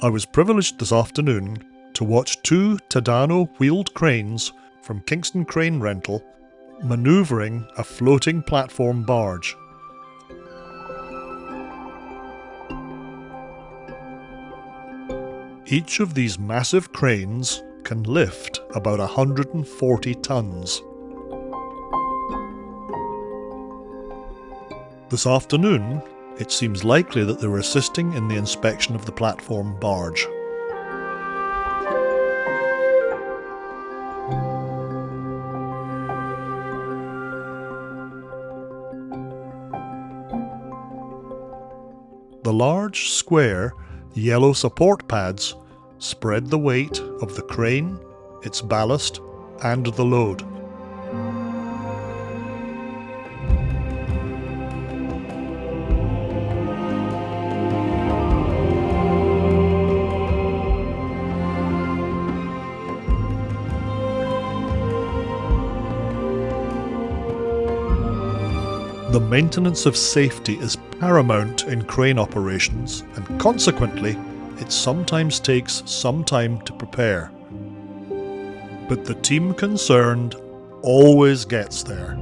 I was privileged this afternoon to watch two Tadano wheeled cranes from Kingston Crane Rental manoeuvring a floating platform barge. Each of these massive cranes can lift about 140 tonnes. This afternoon, it seems likely that they were assisting in the inspection of the platform barge. The large, square, yellow support pads spread the weight of the crane, its ballast, and the load. The maintenance of safety is paramount in crane operations, and consequently, it sometimes takes some time to prepare. But the team concerned always gets there.